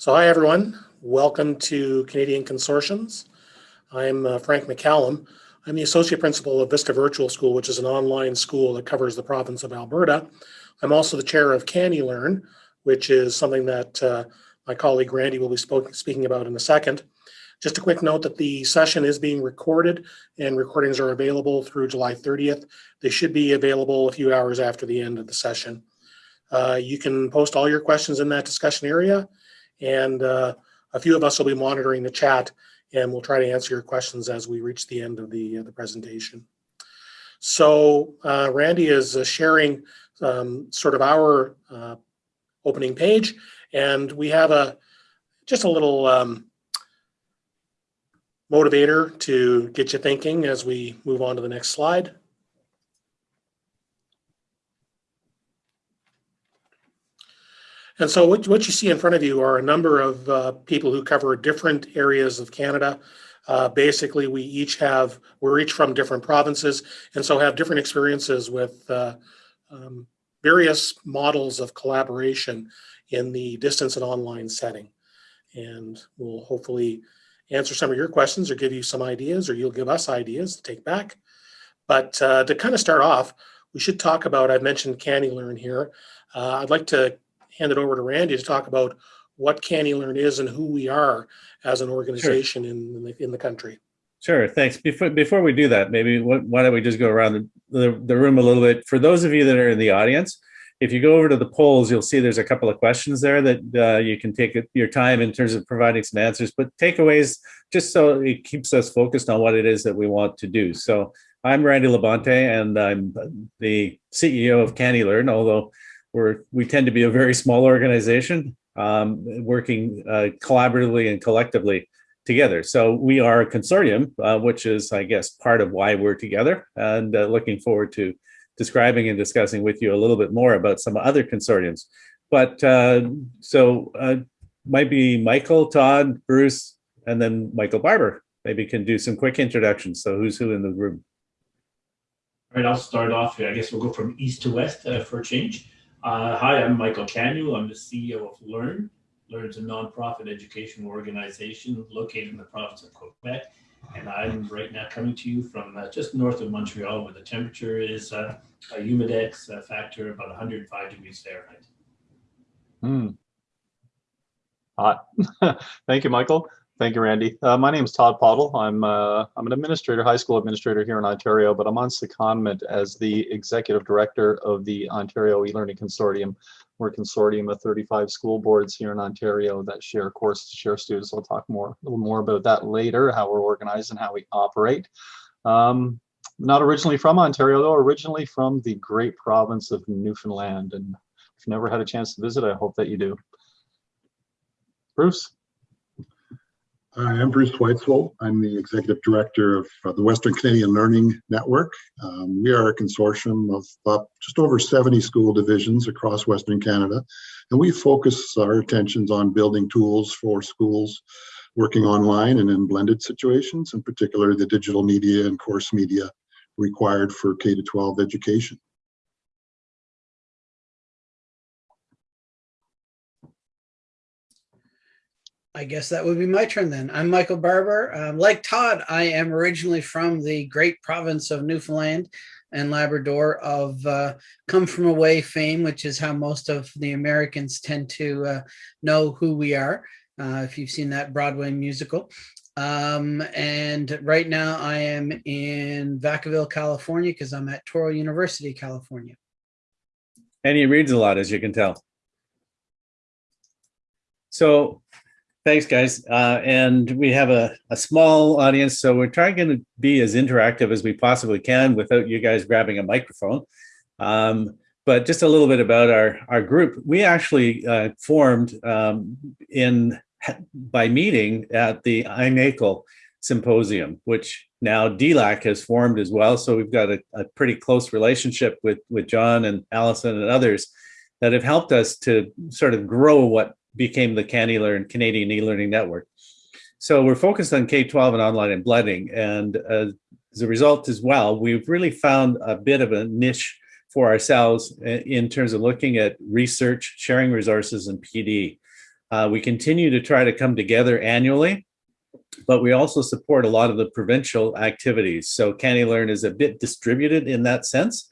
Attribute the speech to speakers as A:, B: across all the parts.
A: So hi, everyone. Welcome to Canadian Consortiums. I'm uh, Frank McCallum. I'm the Associate Principal of Vista Virtual School, which is an online school that covers the province of Alberta. I'm also the chair of CANeLearn, which is something that uh, my colleague Randy will be speaking about in a second. Just a quick note that the session is being recorded and recordings are available through July 30th. They should be available a few hours after the end of the session. Uh, you can post all your questions in that discussion area and uh, a few of us will be monitoring the chat and we'll try to answer your questions as we reach the end of the, uh, the presentation. So uh, Randy is uh, sharing um, sort of our uh, opening page and we have a just a little um, motivator to get you thinking as we move on to the next slide. And so what, what you see in front of you are a number of uh, people who cover different areas of Canada. Uh, basically, we each have, we're each from different provinces and so have different experiences with uh, um, various models of collaboration in the distance and online setting. And we'll hopefully answer some of your questions or give you some ideas or you'll give us ideas to take back. But uh, to kind of start off, we should talk about, I've mentioned CANeLearn here. Uh, I'd like to hand it over to Randy to talk about what CANeLearn is and who we are as an organization sure. in, in, the, in the country.
B: Sure, thanks. Before before we do that, maybe why don't we just go around the, the, the, room a little bit. For those of you that are in the audience, if you go over to the polls, you'll see there's a couple of questions there that uh, you can take your time in terms of providing some answers, but takeaways, just so it keeps us focused on what it is that we want to do. So I'm Randy Labonte, and I'm the CEO of CANeLearn, although we're, we tend to be a very small organization um, working uh, collaboratively and collectively together. So we are a consortium, uh, which is, I guess, part of why we're together and uh, looking forward to describing and discussing with you a little bit more about some other consortiums. But uh, so uh, might be Michael, Todd, Bruce, and then Michael Barbour maybe can do some quick introductions. So who's who in the room?
C: All right, I'll start off here. I guess we'll go from east to west uh, for a change. Uh, hi, I'm Michael Canuel. I'm the CEO of Learn. Learn is a nonprofit educational organization located in the province of Quebec. And I'm right now coming to you from uh, just north of Montreal, where the temperature is uh, a humidex factor about 105 degrees Fahrenheit.
D: Hmm. Hot. Thank you, Michael. Thank you, Randy. Uh, my name is Todd Pottle. I'm uh, I'm an administrator, high school administrator here in Ontario, but I'm on secondment as the executive director of the Ontario e-learning consortium. We're a consortium of 35 school boards here in Ontario that share courses, share students. I'll talk more a little more about that later, how we're organized and how we operate. Um, not originally from Ontario, though, originally from the great province of Newfoundland. And if you've never had a chance to visit, I hope that you do. Bruce.
E: Hi, I'm Bruce Weitzel. I'm the executive director of uh, the Western Canadian Learning Network. Um, we are a consortium of uh, just over 70 school divisions across Western Canada, and we focus our attentions on building tools for schools working online and in blended situations, in particular the digital media and course media required for K-12 education.
F: I guess that would be my turn then. I'm Michael Barbour. Um, like Todd, I am originally from the great province of Newfoundland and Labrador of uh, come from away fame, which is how most of the Americans tend to uh, know who we are. Uh, if you've seen that Broadway musical. Um, and right now I am in Vacaville, California, because I'm at Touro University, California.
B: And he reads a lot, as you can tell. So Thanks, guys. Uh, and we have a, a small audience, so we're trying to be as interactive as we possibly can without you guys grabbing a microphone. Um, but just a little bit about our, our group. We actually uh, formed um, in by meeting at the INACOL symposium, which now DLAC has formed as well. So we've got a, a pretty close relationship with, with John and Allison and others that have helped us to sort of grow what became the CANeLearn Canadian e-learning network. So we're focused on K-12 and online and blending. And uh, as a result as well, we've really found a bit of a niche for ourselves in terms of looking at research, sharing resources, and PD. Uh, we continue to try to come together annually, but we also support a lot of the provincial activities. So CANeLearn is a bit distributed in that sense.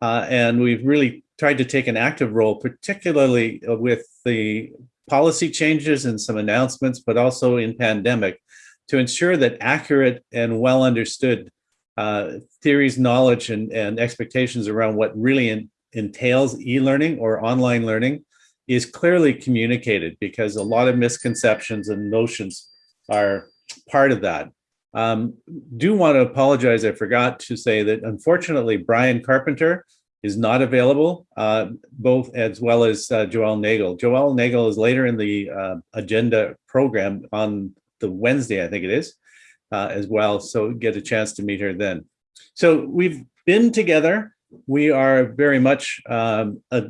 B: Uh, and we've really tried to take an active role, particularly with the policy changes and some announcements, but also in pandemic, to ensure that accurate and well understood uh, theories, knowledge, and, and expectations around what really in, entails e-learning or online learning is clearly communicated because a lot of misconceptions and notions are part of that. Um, do want to apologize. I forgot to say that unfortunately, Brian Carpenter is not available, uh, both as well as uh, Joelle Nagel. Joelle Nagel is later in the uh, agenda program on the Wednesday, I think it is, uh, as well. So get a chance to meet her then. So we've been together. We are very much um, a,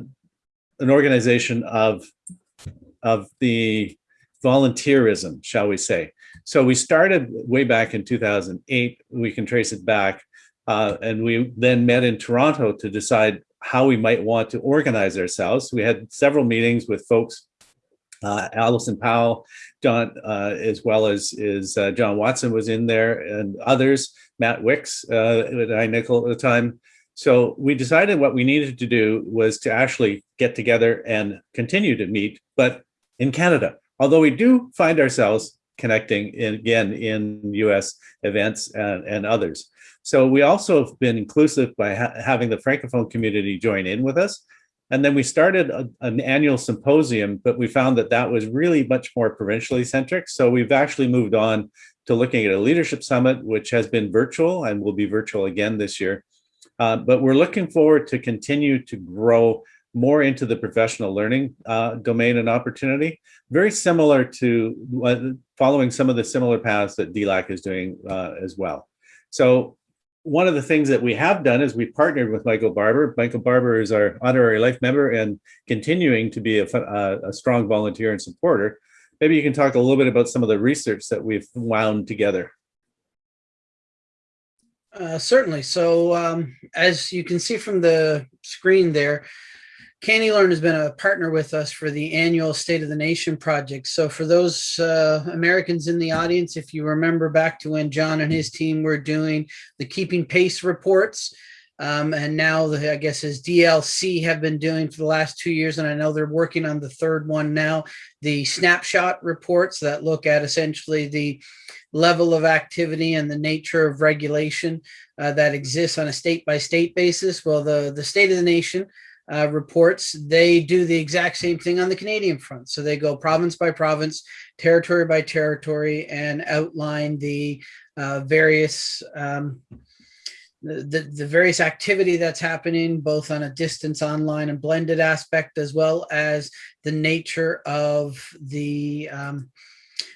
B: an organization of, of the volunteerism, shall we say. So we started way back in 2008. We can trace it back. Uh, and we then met in Toronto to decide how we might want to organize ourselves. We had several meetings with folks, uh, Allison Powell, John, uh, as well as is uh, John Watson was in there and others, Matt Wicks uh, at iNACOL at the time. So we decided what we needed to do was to actually get together and continue to meet, but in Canada. Although we do find ourselves connecting in, again in US events and, and others. So we also have been inclusive by ha having the Francophone community join in with us. And then we started a, an annual symposium, but we found that that was really much more provincially centric. So we've actually moved on to looking at a leadership summit, which has been virtual and will be virtual again this year. Uh, but we're looking forward to continue to grow more into the professional learning uh, domain and opportunity, very similar to following some of the similar paths that DLAC is doing uh, as well. So one of the things that we have done is we partnered with Michael Barbour. Michael Barbour is our honorary life member and continuing to be a, a, a strong volunteer and supporter. Maybe you can talk a little bit about some of the research that we've wound together.
F: Uh, certainly. So um, as you can see from the screen there, CANeLearn has been a partner with us for the annual State of the Nation project. So for those uh, Americans in the audience, if you remember back to when John and his team were doing the Keeping Pace reports, um, and now the, I guess as DLC have been doing for the last two years, and I know they're working on the third one now, the snapshot reports that look at essentially the level of activity and the nature of regulation uh, that exists on a state by state basis. Well, the, the State of the Nation uh, reports, they do the exact same thing on the Canadian front. So they go province by province, territory by territory, and outline the uh, various um, the, the various activity that's happening both on a distance online and blended aspect as well as the nature of the um,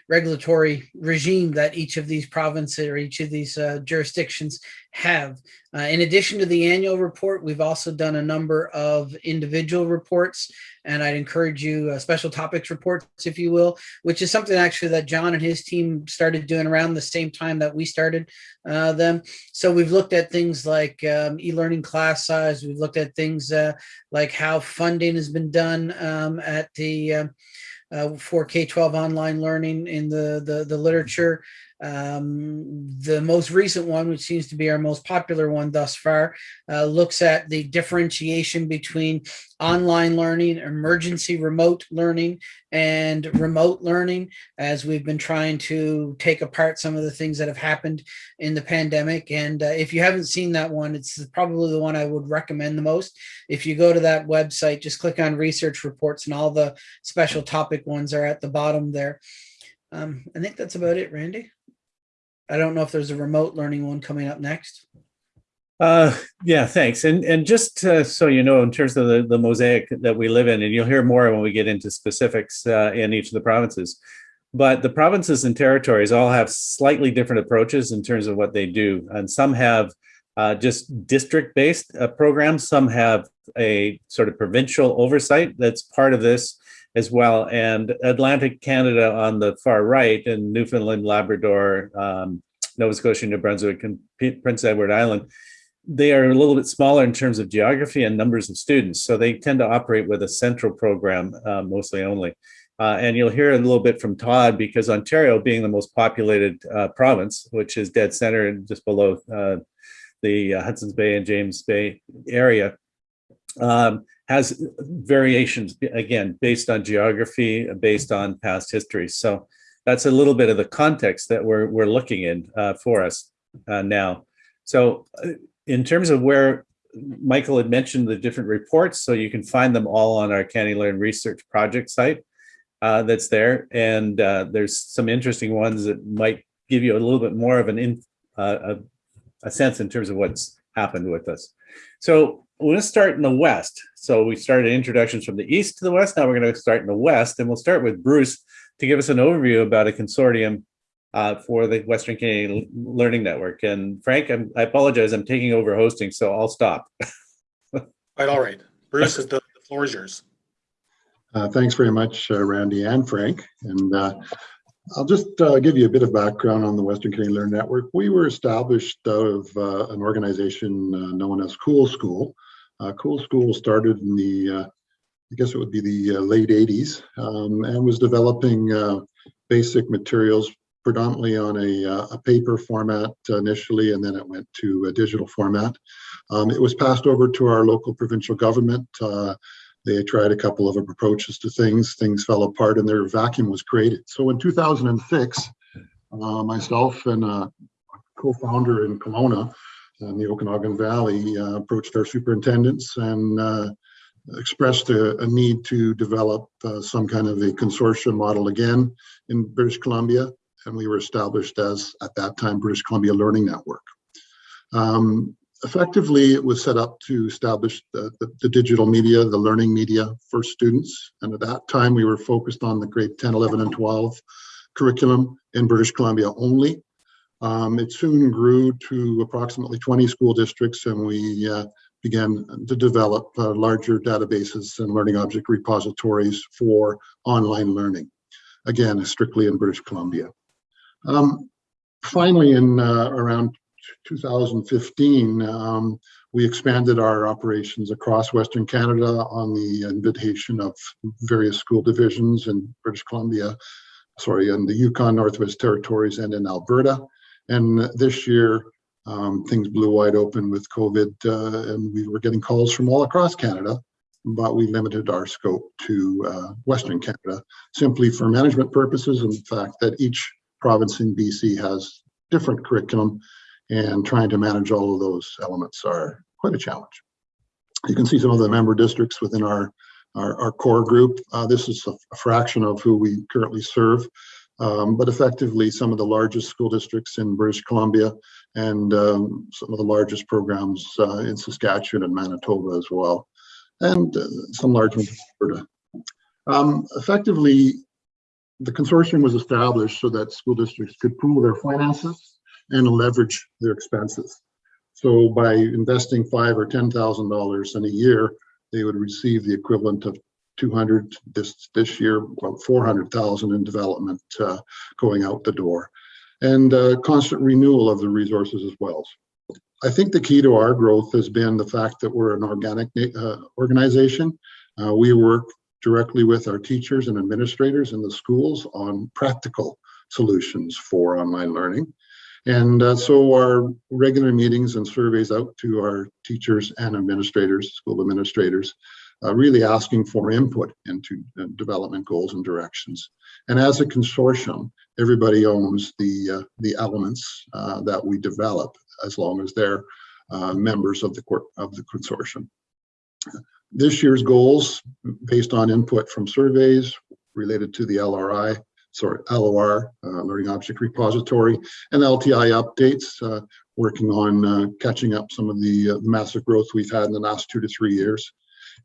F: regulatory regime that each of these provinces or each of these uh, jurisdictions have. Uh, in addition to the annual report, we've also done a number of individual reports, and I'd encourage you, uh, special topics reports, if you will, which is something actually that John and his team started doing around the same time that we started uh, them. So we've looked at things like um, e-learning class size, we've looked at things uh, like how funding has been done um, at the uh, Uh, for K-12 online learning in the, the, the literature. Um, the most recent one, which seems to be our most popular one thus far, uh, looks at the differentiation between online learning, emergency remote learning, and remote learning as we've been trying to take apart some of the things that have happened in the pandemic. And uh, if you haven't seen that one, it's probably the one I would recommend the most. If you go to that website, just click on research reports and all the special topic ones are at the bottom there. Um, I think that's about it, Randy. I don't know if there's a remote learning one coming up next.
B: Uh, yeah, thanks. And and just uh, so you know, in terms of the, the mosaic that we live in, and you'll hear more when we get into specifics uh, in each of the provinces, but the provinces and territories all have slightly different approaches in terms of what they do. And some have uh, just district-based uh, programs. Some have a sort of provincial oversight that's part of this as well. And Atlantic Canada on the far right and Newfoundland, Labrador, um, Nova Scotia, New Brunswick, and Prince Edward Island, they are a little bit smaller in terms of geography and numbers of students. So they tend to operate with a central program uh, mostly only. Uh, and you'll hear a little bit from Todd because Ontario, being the most populated uh, province, which is dead center and just below uh, the uh, Hudson's Bay and James Bay area, um, has variations again based on geography, based on past history. So that's a little bit of the context that we're we're looking in uh, for us uh, now. So uh, in terms of where Michael had mentioned the different reports, so you can find them all on our CANeLearn research project site uh, that's there. And uh, there's some interesting ones that might give you a little bit more of an in, uh, a, a sense in terms of what's happened with us. So we're going to start in the West. So we started introductions from the East to the West. Now we're going to start in the West and we'll start with Bruce to give us an overview about a consortium uh, for the Western Canadian Learning Network. And Frank, I'm, I apologize, I'm taking over hosting, so I'll stop.
A: Quite all right. Bruce, is the the floor is yours.
E: Uh, Thanks very much, uh, Randy and Frank. And uh, I'll just uh, give you a bit of background on the Western Canadian Learning Network. We were established out of uh, an organization uh, known as Cool School. Uh, Cool School started in the, uh, I guess it would be the uh, late 80s, um, and was developing uh, basic materials predominantly on a, uh, a paper format initially, and then it went to a digital format. Um, It was passed over to our local provincial government. they tried a couple of approaches to things. Things fell apart and their vacuum was created. So in 2006, uh, myself and a co-founder in Kelowna in the Okanagan Valley uh, approached our superintendents and uh, expressed a, a need to develop uh, some kind of a consortium model again in British Columbia. And we were established as, at that time, British Columbia Learning Network. Um, effectively, it was set up to establish the, the, the digital media, the learning media for students. And at that time, we were focused on the grade 10, 11, and 12 curriculum in British Columbia only. Um, it soon grew to approximately 20 school districts, and we uh, began to develop uh, larger databases and learning object repositories for online learning. Again, strictly in British Columbia. Um, finally, in uh, around 2015, um, we expanded our operations across Western Canada on the invitation of various school divisions in British Columbia, sorry, in the Yukon Northwest Territories and in Alberta. And this year, um, things blew wide open with COVID, uh, and we were getting calls from all across Canada, but we limited our scope to uh, Western Canada simply for management purposes and the fact that each province in BC has different curriculum and trying to manage all of those elements are quite a challenge. You can see some of the member districts within our, our, our core group. Uh, this is a, a, fraction of who we currently serve, um, but effectively some of the largest school districts in British Columbia and um, some of the largest programs uh, in Saskatchewan and Manitoba as well, and uh, some large ones in Alberta. Um, effectively, the consortium was established so that school districts could pool their finances and leverage their expenses. So by investing five or ten thousand dollars in a year, they would receive the equivalent of 200 this this year, about 400,000 in development uh, going out the door, and uh, constant renewal of the resources as well. I think the key to our growth has been the fact that we're an organic uh, organization. Uh, we work directly with our teachers and administrators in the schools on practical solutions for online learning. And uh, so our regular meetings and surveys out to our teachers and administrators, school administrators, uh, really asking for input into uh, development goals and directions. And as a consortium, everybody owns the, uh, the elements uh, that we develop as long as they're members of the, of the consortium. This year's goals, based on input from surveys related to the LRI, sorry, LOR, uh, Learning Object Repository, and LTI updates, uh, working on uh, catching up some of the massive growth we've had in the last two to three years.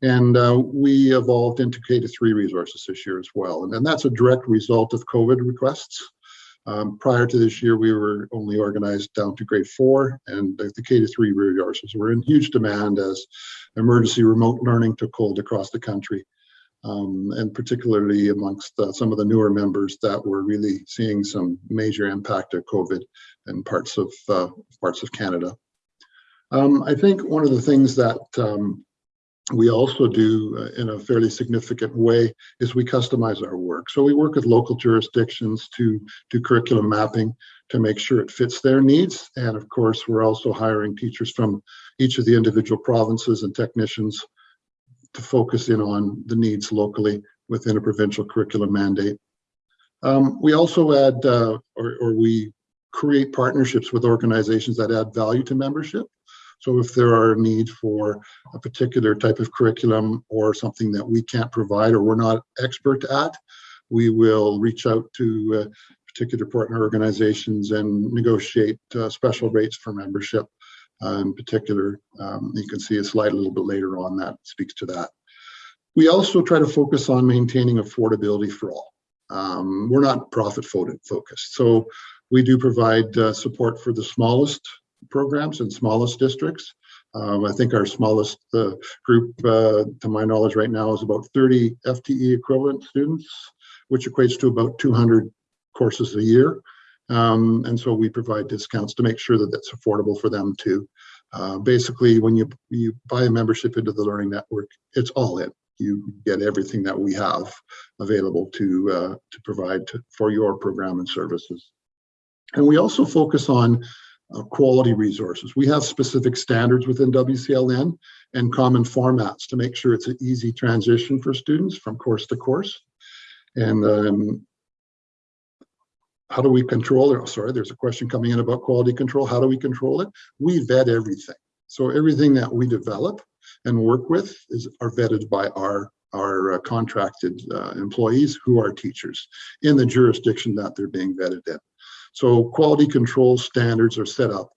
E: And uh, we evolved into K-3 resources this year as well. And, and that's a direct result of COVID requests. Um, prior to this year, we were only organized down to grade four, and the, the K-3 resources were in huge demand as emergency remote learning took hold across the country um, and particularly amongst uh, some of the newer members that were really seeing some major impact of COVID in parts of uh, parts of Canada. Um, I think one of the things that um, we also do uh, in a fairly significant way is we customize our work. So we work with local jurisdictions to do curriculum mapping to make sure it fits their needs. And of course, we're also hiring teachers from each of the individual provinces and technicians to focus in on the needs locally within a provincial curriculum mandate. Um, we also add, uh, or, or we create partnerships with organizations that add value to membership. So if there are a need for a particular type of curriculum or something that we can't provide or we're not expert at, we will reach out to uh, particular partner organizations and negotiate uh, special rates for membership. Uh, in particular, um, you can see a slide a little bit later on that speaks to that. We also try to focus on maintaining affordability for all. Um, we're not profit focused, so we do provide uh, support for the smallest programs and smallest districts. Um, I think our smallest uh, group, uh, to my knowledge right now, is about 30 FTE equivalent students, which equates to about 200 courses a year. Um, and so we provide discounts to make sure that that's affordable for them too. Uh, basically, when you, you buy a membership into the Learning Network, it's all in. You get everything that we have available to, uh, to provide to, for your program and services. And we also focus on uh, quality resources. We have specific standards within WCLN and common formats to make sure it's an easy transition for students from course to course. And um, how do we control it? Oh, sorry, there's a question coming in about quality control. How do we control it? We vet everything. So everything that we develop and work with is are vetted by our our uh, contracted uh, employees who are teachers in the jurisdiction that they're being vetted in. So quality control standards are set up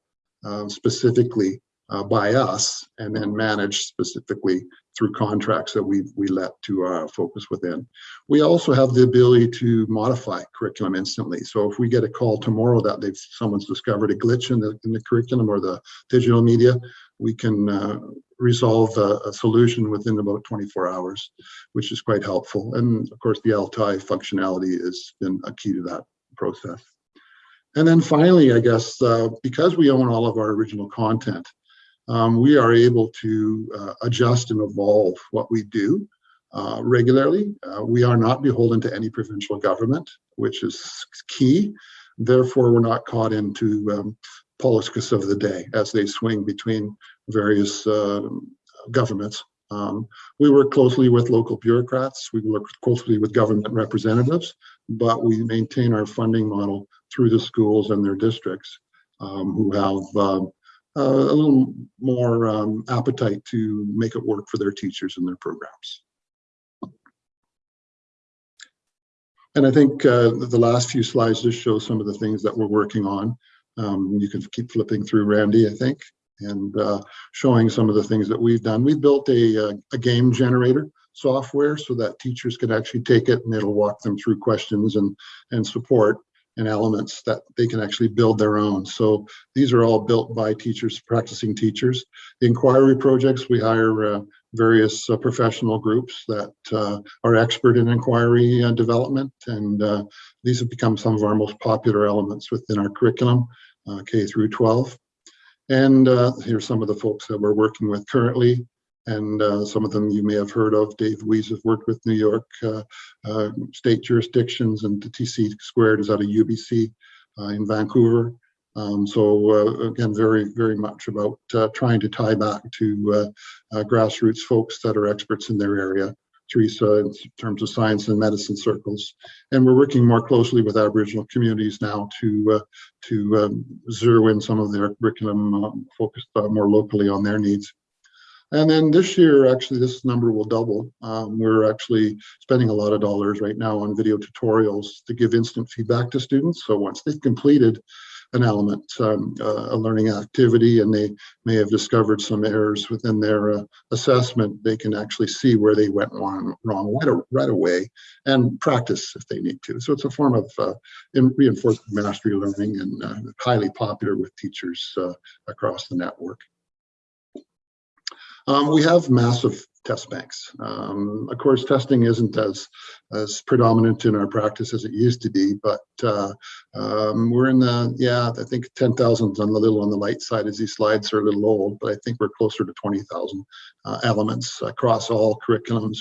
E: uh, specifically uh, by us and then managed specifically through contracts that we we let to uh, focus within. We also have the ability to modify curriculum instantly. So if we get a call tomorrow that they've someone's discovered a glitch in the in the curriculum or the digital media, we can uh, resolve a, a, solution within about 24 hours, which is quite helpful. And of course, the LTI functionality has been a key to that process. And then finally, I guess, uh, because we own all of our original content, um, we are able to uh, adjust and evolve what we do uh, regularly. Uh, we are not beholden to any provincial government, which is key. Therefore, we're not caught into um, politics of the day as they swing between various uh, governments. Um, we work closely with local bureaucrats, we work closely with government representatives, but we maintain our funding model through the schools and their districts um, who have uh, a little more um, appetite to make it work for their teachers and their programs. And I think uh, the last few slides just show some of the things that we're working on. Um, you can keep flipping through, Randy, I think, and uh, showing some of the things that we've done. We've built a, uh, a game generator software so that teachers can actually take it and it'll walk them through questions and, and support and elements that they can actually build their own. So these are all built by teachers, practicing teachers. The inquiry projects, we hire uh, various uh, professional groups that uh, are expert in inquiry uh, development, and uh, these have become some of our most popular elements within our curriculum, uh, K through 12. And here's some of the folks that we're working with currently and uh, some of them you may have heard of. Dave Weiss has worked with New York uh, uh, state jurisdictions, and the TC Squared is out of UBC uh, in Vancouver. Um, so uh, again, very, very much about uh, trying to tie back to grassroots folks that are experts in their area. Teresa, in terms of science and medicine circles, and we're working more closely with Aboriginal communities now to to um, zero in some of their curriculum focused more locally on their needs. And then this year, actually, this number will double. Um, we're actually spending a lot of dollars right now on video tutorials to give instant feedback to students. So once they've completed an element, um, uh, a learning activity, and they may have discovered some errors within their uh, assessment, they can actually see where they went wrong, right, away and practice if they need to. So it's a form of uh, reinforced mastery learning and uh, highly popular with teachers uh, across the network. Um, we have massive test banks. Um, of course, testing isn't as as predominant in our practice as it used to be, but uh, um, we're in the yeah, I think 10,000 on the little on the light side as these slides are a little old, but I think we're closer to 20,000 uh, elements across all curriculums,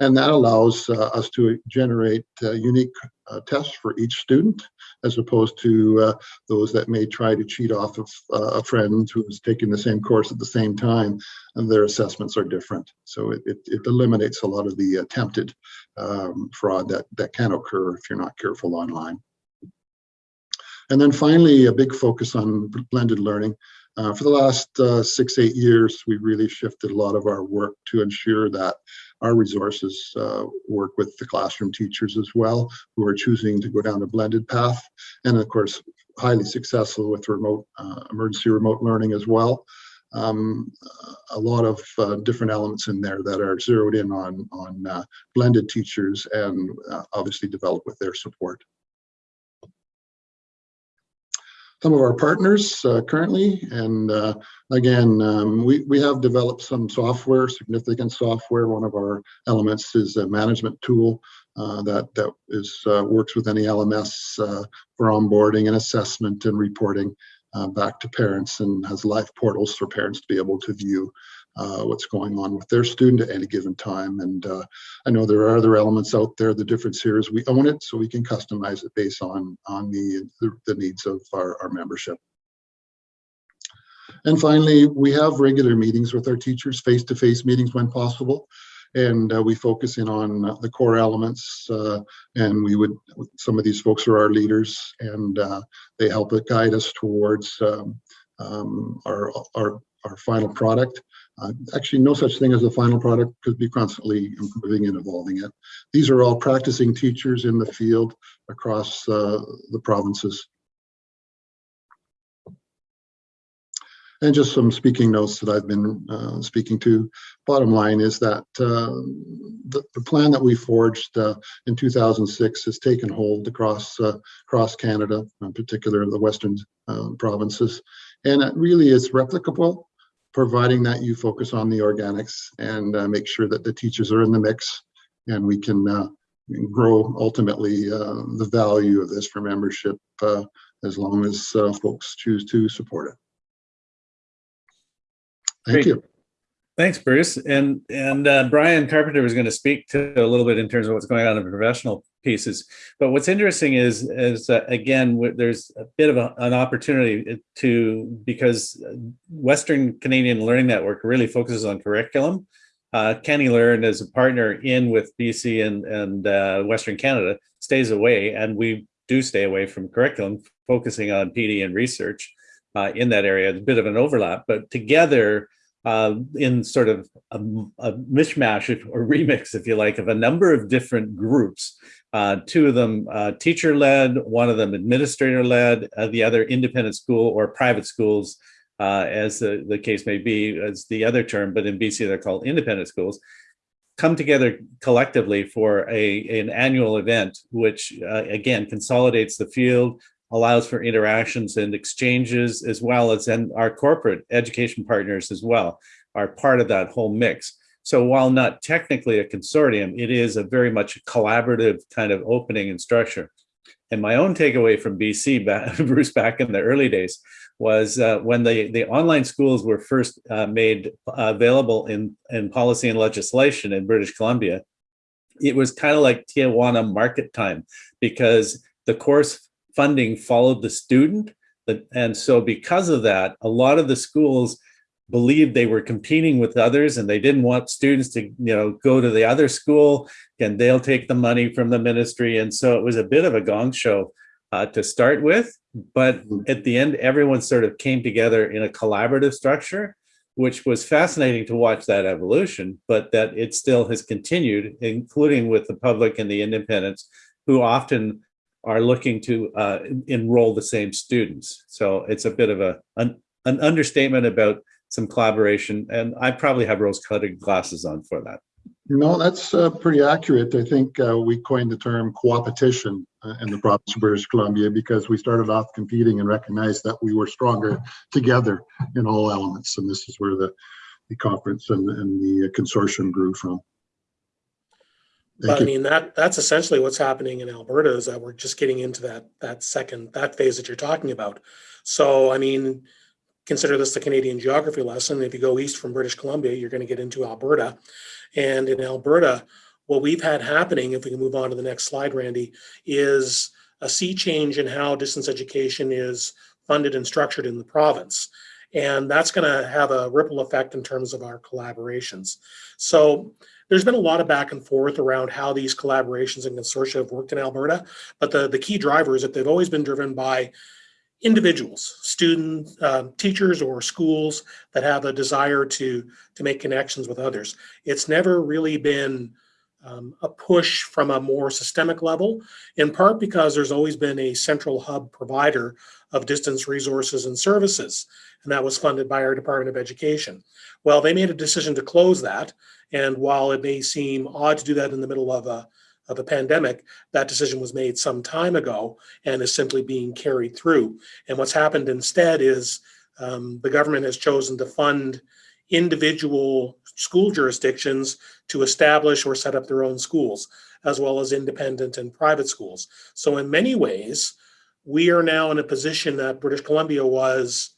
E: and that allows uh, us to generate uh, unique uh, tests for each student, as opposed to uh, those that may try to cheat off of uh, a friend who is taking the same course at the same time, and their assessments are different. So it, it, it eliminates a lot of the attempted um, fraud that, that can occur if you're not careful online. And then finally, a big focus on blended learning. Uh, for the last uh, six, eight years, we really shifted a lot of our work to ensure that our resources uh, work with the classroom teachers as well, who are choosing to go down a blended path. And of course, highly successful with remote uh, emergency remote learning as well. Um, a lot of uh, different elements in there that are zeroed in on, on uh, blended teachers and uh, obviously developed with their support. Some of our partners uh, currently, and uh, again, um, we, we have developed some software, significant software. One of our elements is a management tool uh, that, that is works with any LMS for onboarding and assessment and reporting uh, back to parents and has live portals for parents to be able to view uh, what's going on with their student at any given time. And uh, I know there are other elements out there. The difference here is we own it, so we can customize it based on, on the, the, needs of our, our membership. And finally, we have regular meetings with our teachers, face-to-face -face meetings when possible and uh, we focus in on the core elements uh, and we would some of these folks are our leaders and uh, they help guide us towards um, um, our, our our final product. Uh, actually no such thing as a final product because we constantly improving and evolving it. These are all practicing teachers in the field across uh, the provinces. And just some speaking notes that I've been uh, speaking to. Bottom line is that uh, the, the, plan that we forged uh, in 2006 has taken hold across uh, across Canada, in particular the western provinces, and it really is replicable, providing that you focus on the organics and uh, make sure that the teachers are in the mix, and we can grow ultimately the value of this for membership as long as folks choose to support it. Thank
B: Great.
E: you.
B: Thanks, Bruce. And and uh, Brian Carpenter was going to speak to a little bit in terms of what's going on in professional pieces. But what's interesting is is uh, again there's a bit of a, an opportunity to because Western Canadian Learning Network really focuses on curriculum. Uh, CANeLearn as a partner in with BC and and uh, Western Canada stays away, and we do stay away from curriculum, focusing on PD and research uh, in that area. It's a bit of an overlap, but together uh, in sort of a, a mishmash or remix, if you like, of a number of different groups. Uh, two of them uh, teacher-led, one of them administrator-led, uh, the other independent school or private schools, uh, as the, the case may be, as the other term, but in BC they're called independent schools, come together collectively for a, an annual event, which uh, again consolidates the field, allows for interactions and exchanges as well as and our corporate education partners as well are part of that whole mix. So while not technically a consortium, it is a very much collaborative kind of opening and structure. And my own takeaway from BC, Bruce, back in the early days, was uh, when the, the online schools were first uh, made available in, in policy and legislation in British Columbia, it was kind of like Tijuana market time because the course funding followed the student. And so because of that, a lot of the schools believed they were competing with others and they didn't want students to you know go to the other school and they'll take the money from the ministry and so it was a bit of a gong show uh, to start with but
E: Mm-hmm.
B: at the end everyone sort of came together in a collaborative structure which was fascinating to watch that evolution but that it still has continued including with the public and the independents who often are looking to uh, enroll the same students. So it's a bit of a an, an understatement about some collaboration, and I probably have rose-colored glasses on for that.
E: No, that's uh, pretty accurate. I think uh, we coined the term coopetition uh, in the province of British Columbia because we started off competing and recognized that we were stronger together in all elements. And this is where the the conference and, and the consortium grew from.
A: But I mean, that, that's essentially what's happening in Alberta is that we're just getting into that, that second, that phase that you're talking about. So, I mean, consider this the Canadian geography lesson. If you go east from British Columbia, you're going to get into Alberta. And in Alberta, what we've had happening, if we can move on to the next slide, Randy, is a sea change in how distance education is funded and structured in the province. And that's going to have a ripple effect in terms of our collaborations. So there's been a lot of back and forth around how these collaborations and consortia have worked in Alberta, but the, the key driver is that they've always been driven by individuals, students, um, teachers, or schools that have a desire to, to make connections with others. It's never really been um, a push from a more systemic level, in part because there's always been a central hub provider of distance resources and services, and that was funded by our Department of Education. Well, they made a decision to close that, and while it may seem odd to do that in the middle of a of a pandemic, that decision was made some time ago and is simply being carried through. And what's happened instead is um, the government has chosen to fund individual school jurisdictions to establish or set up their own schools, as well as independent and private schools. So in many ways, we are now in a position that British Columbia was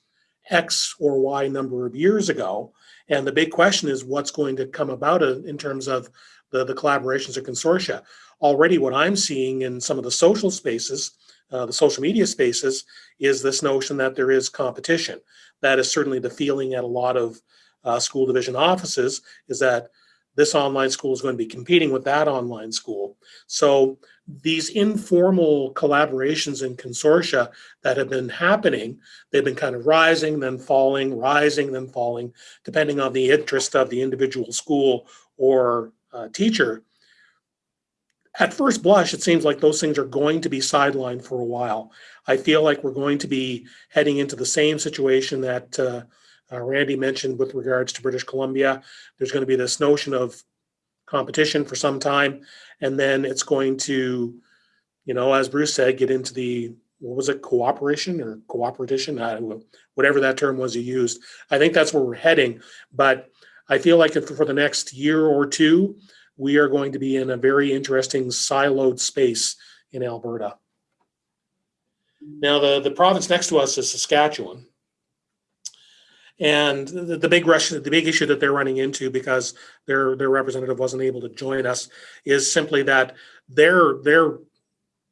A: X or Y number of years ago. And the big question is what's going to come about in terms of the, the collaborations or consortia. Already what I'm seeing in some of the social spaces, uh, the social media spaces, is this notion that there is competition. That is certainly the feeling at a lot of uh, school division offices is that this online school is going to be competing with that online school. So these informal collaborations and consortia that have been happening, they've been kind of rising, then falling, rising, then falling, depending on the interest of the individual school or uh, teacher, at first blush, it seems like those things are going to be sidelined for a while. I feel like we're going to be heading into the same situation that uh, uh, Randy mentioned with regards to British Columbia. There's going to be this notion of competition for some time, and then it's going to, you know, as Bruce said, get into the what was it, cooperation or cooperation, whatever that term was you used. I think that's where we're heading, but I feel like for the next year or two, we are going to be in a very interesting siloed space in Alberta. Now, the, the province next to us is Saskatchewan. And the, the big rush, the big issue that they're running into because their their representative wasn't able to join us is simply that they're they're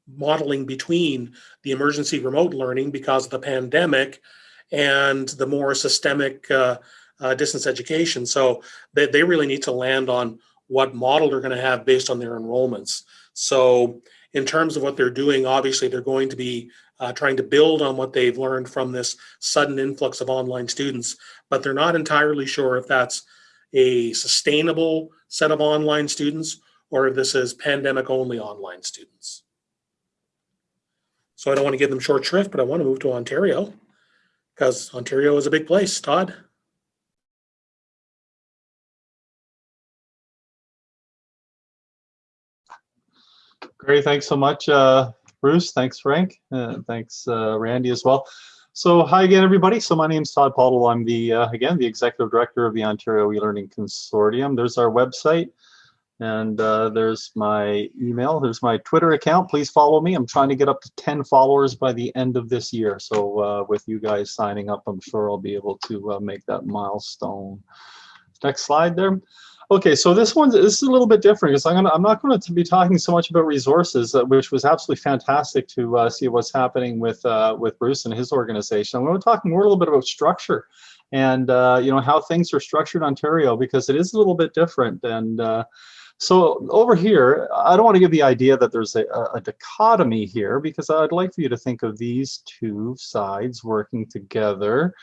A: modeling between the emergency remote learning because of the pandemic and the more systemic uh, uh, distance education. So they, they really need to land on what model they're going to have based on their enrollments. So in terms of what they're doing, obviously they're going to be uh, trying to build on what they've learned from this sudden influx of online students, but they're not entirely sure if that's a sustainable set of online students or if this is pandemic only online students. So I don't want to give them short shrift, but I want to move to Ontario because Ontario is a big place. Todd?
D: Thanks so much, uh, Bruce. Thanks, Frank. Uh, thanks, uh, Randy, as well. So, hi again, everybody. So, my name is Todd Pottle. I'm the uh, again the executive director of the Ontario eLearning Consortium. There's our website, and uh, there's my email. There's my Twitter account. Please follow me. I'm trying to get up to 10 followers by the end of this year. So, uh, with you guys signing up, I'm sure I'll be able to make that milestone. Next slide there. Okay, so this one this is a little bit different because I'm gonna I'm not going to be talking so much about resources, uh, which was absolutely fantastic to uh, see what's happening with uh, with Bruce and his organization. I'm going to talk more a little bit about structure and uh, you know how things are structured in Ontario because it is a little bit different. And uh, so over here, I don't want to give the idea that there's a, a dichotomy here because I'd like for you to think of these two sides working together.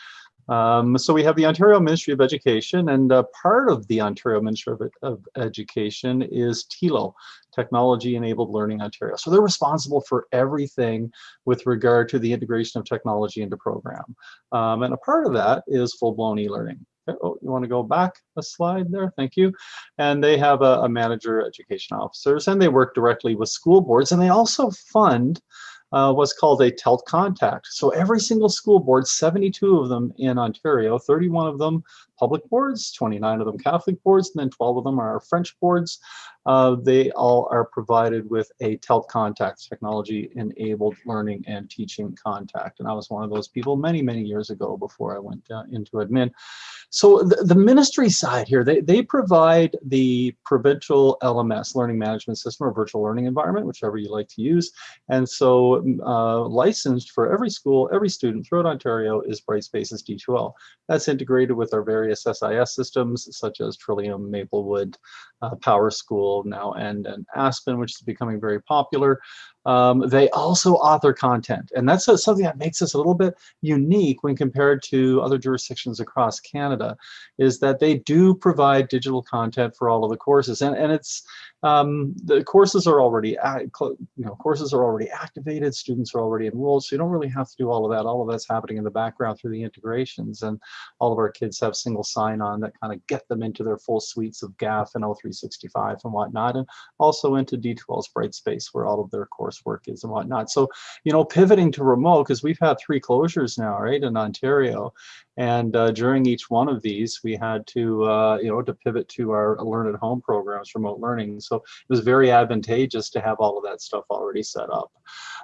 D: Um, so we have the Ontario Ministry of Education, and uh, part of the Ontario Ministry of, of Education is TELO, Technology Enabled Learning Ontario. So they're responsible for everything with regard to the integration of technology into program. Um, and a part of that is full-blown e-learning. Oh, you want to go back a slide there? Thank you. And they have a, a manager, education officers, and they work directly with school boards, and they also fund uh, what's called a TELT contact. So every single school board, 72 of them in Ontario, 31 of them public boards, 29 of them Catholic boards, and then 12 of them are French boards. Uh, they all are provided with a TELT contact technology enabled learning and teaching contact. And I was one of those people many, many years ago before I went uh, into admin. So the, the ministry side here, they, they provide the provincial LMS, learning management system or virtual learning environment, whichever you like to use. And so uh, licensed for every school, every student throughout Ontario is Brightspace's D2L. That's integrated with our various SIS systems such as Trillium, Maplewood, uh, Power School now, and, and Aspen, which is becoming very popular. Um, they also author content, and that's something that makes us a little bit unique when compared to other jurisdictions across Canada, is that they do provide digital content for all of the courses, and and it's um, the courses are already you know courses are already activated, students are already enrolled, so you don't really have to do all of that. All of that's happening in the background through the integrations, and all of our kids have single sign-on that kind of get them into their full suites of GAF and O365 and whatnot, and also into D2L's Brightspace where all of their courses coursework is and whatnot. So, you know, pivoting to remote, because we've had three closures now, right, in Ontario. And uh, during each one of these, we had to, uh, you know, to pivot to our learn at home programs, remote learning. So it was very advantageous to have all of that stuff already set up.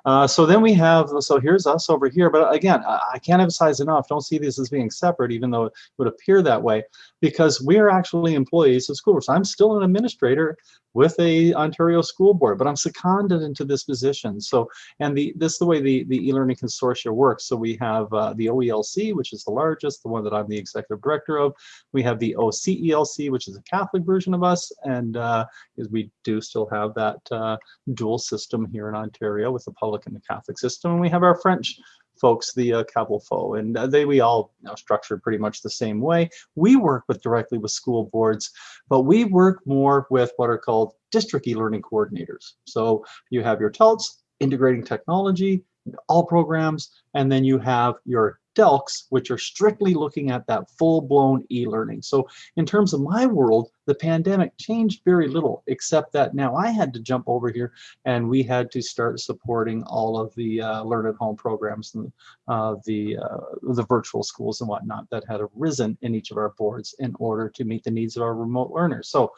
D: Uh, so then we have, so here's us over here. But again, I can't emphasize enough, don't see this as being separate, even though it would appear that way, because we are actually employees of schools. I'm still an administrator with a Ontario school board, but I'm seconded into this position. So, and the this is the way the, the e-learning consortia works. So we have uh, the OELC, which is the largest, the one that I'm the executive director of. We have the OCELC, which is a Catholic version of us, and uh, we do still have that uh, dual system here in Ontario with the public and the Catholic system. And we have our French folks, the uh, CAVLFO, and uh, they we all you know, structured pretty much the same way. We work with directly with school boards, but we work more with what are called district e-learning coordinators. So you have your TELTs, integrating technology, all programs, and then you have your DELCs, which are strictly looking at that full-blown e-learning. So in terms of my world, the pandemic changed very little, except that now I had to jump over here and we had to start supporting all of the uh, learn at home programs and uh, the, uh, the virtual schools and whatnot that had arisen in each of our boards in order to meet the needs of our remote learners. So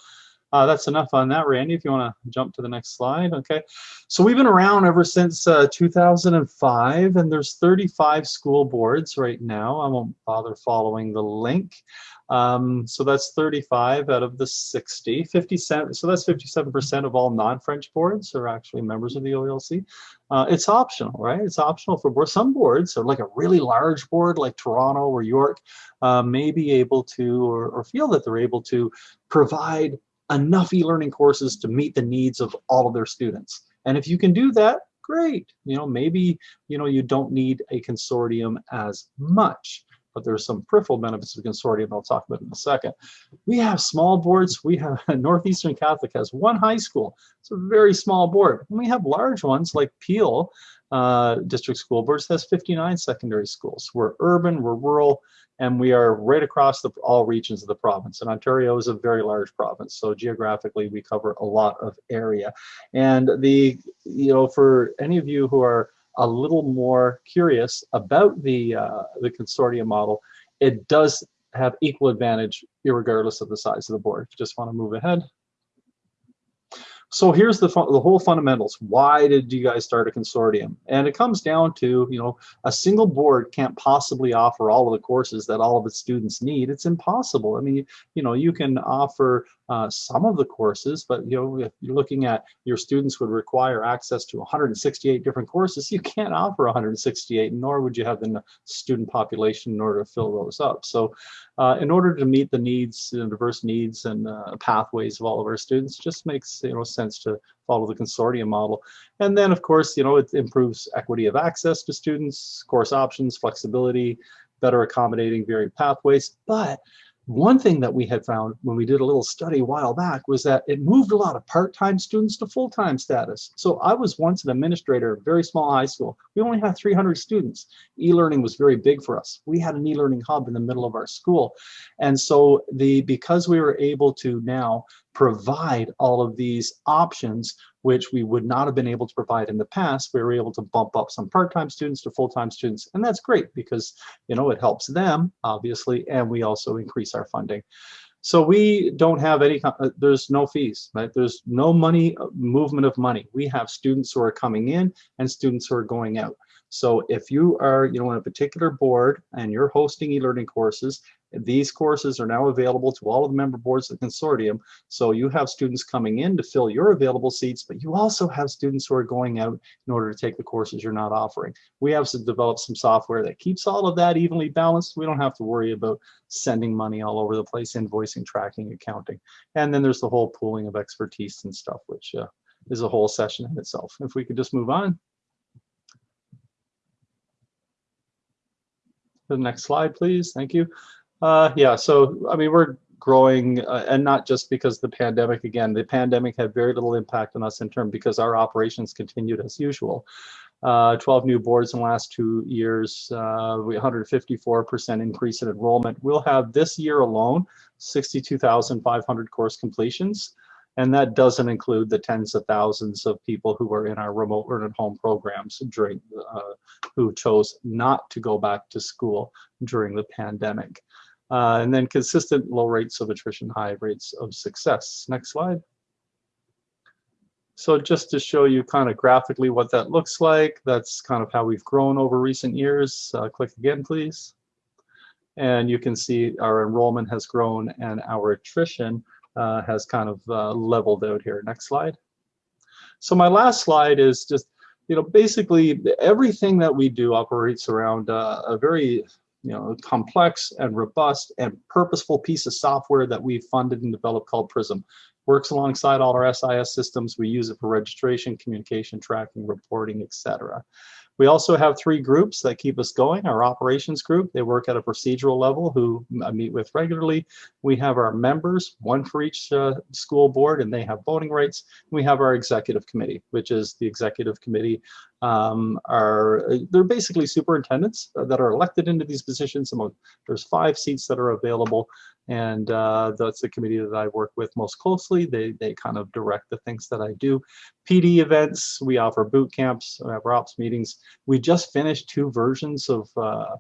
D: uh, that's enough on that, Randy, if you want to jump to the next slide. Okay, so we've been around ever since uh, 2005, and there's 35 school boards right now. I won't bother following the link. Um, so that's 35 out of the 60, 57, so that's 57% of all non-French boards are actually members of the OELC. Uh, it's optional, right? It's optional for boards. Some boards are like a really large board like Toronto or York uh, may be able to or, or feel that they're able to provide enough e-learning courses to meet the needs of all of their students. And if you can do that, great. You know, maybe, you know, you don't need a consortium as much, but there's some peripheral benefits of consortium I'll talk about in a second. We have small boards. We have a Northeastern Catholic has one high school. It's a very small board. And we have large ones like Peel uh, District School Boards has 59 secondary schools. We're urban, we're rural, and we are right across the, all regions of the province. And Ontario is a very large province, so geographically we cover a lot of area. And the, you know, for any of you who are a little more curious about the uh, the consortium model, it does have equal advantage regardless of the size of the board. Just want to move ahead. So here's the, the whole fundamentals. Why did you guys start a consortium? And it comes down to, you know, a single board can't possibly offer all of the courses that all of its students need. It's impossible. I mean, you know, you can offer uh, some of the courses, but you know, if you're looking at your students would require access to 168 different courses, you can't offer 168, nor would you have the student population in order to fill those up. So uh, in order to meet the needs, the diverse needs and uh, pathways of all of our students, just makes you know sense to follow the consortium model. And then of course, you know, it improves equity of access to students, course options, flexibility, better accommodating varied pathways, but one thing that we had found when we did a little study a while back was that it moved a lot of part-time students to full-time status. So I was once an administrator of a very small high school. We only had 300 students. E-learning was very big for us. We had an e-learning hub in the middle of our school. And so the because we were able to now provide all of these options which we would not have been able to provide in the past. We were able to bump up some part-time students to full-time students, and that's great because you know it helps them obviously, and we also increase our funding. So we don't have any, uh, there's no fees, right? There's no money, uh, movement of money. We have students who are coming in and students who are going out. So if you are, you know, on a particular board and you're hosting e-learning courses, these courses are now available to all of the member boards of the consortium. So you have students coming in to fill your available seats, but you also have students who are going out in order to take the courses you're not offering. We have to develop some software that keeps all of that evenly balanced. We don't have to worry about sending money all over the place, invoicing, tracking, accounting. And then there's the whole pooling of expertise and stuff, which uh, is a whole session in itself. If we could just move on. The next slide, please. Thank you. Uh, yeah, so I mean, we're growing, uh, and not just because the pandemic. Again, the pandemic had very little impact on us in terms because our operations continued as usual. Uh, 12 new boards in the last two years, uh, 154% increase in enrollment. We'll have this year alone 62,500 course completions. And that doesn't include the tens of thousands of people who are in our remote learn at home programs during, uh, who chose not to go back to school during the pandemic. Uh, and then consistent low rates of attrition, high rates of success. Next slide. So just to show you kind of graphically what that looks like, that's kind of how we've grown over recent years. Uh, click again, please. And you can see our enrollment has grown and our attrition uh, has kind of uh, leveled out here. Next slide. So my last slide is just, you know, basically everything that we do operates around uh, a very, you know, complex and robust and purposeful piece of software that we funded and developed called Prism. Works alongside all our SIS systems. We use it for registration, communication, tracking, reporting, etc. We also have three groups that keep us going. Our operations group, they work at a procedural level who I meet with regularly. We have our members, one for each uh, school board, and they have voting rights. We have our executive committee, which is the executive committee um, are, they're basically superintendents that are elected into these positions. There's five seats that are available and uh, that's the committee that I work with most closely. They, they kind of direct the things that I do. PD events, we offer boot camps, we have ops meetings. We just finished two versions of, uh,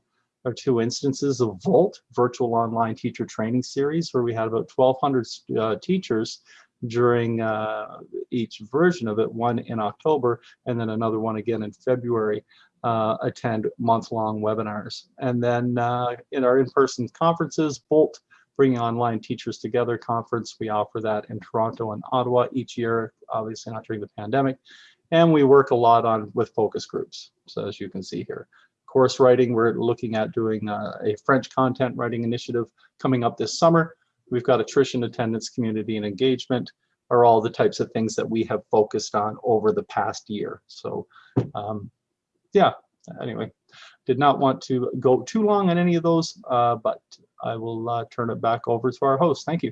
D: or two instances of VOLT, Virtual Online Teacher Training Series, where we had about 1,200 uh, teachers during uh, each version of it, one in October and then another one again in February, uh, attend month-long webinars. And then uh, in our in-person conferences, Bolt, Bringing Online Teachers Together conference, we offer that in Toronto and Ottawa each year, obviously not during the pandemic. And we work a lot on with focus groups, so as you can see here. Course writing, we're looking at doing a, a French content writing initiative coming up this summer We've got attrition, attendance, community, and engagement are all the types of things that we have focused on over the past year. So um, yeah, anyway, did not want to go too long on any of those, uh, but I will uh, turn it back over to our host. Thank you.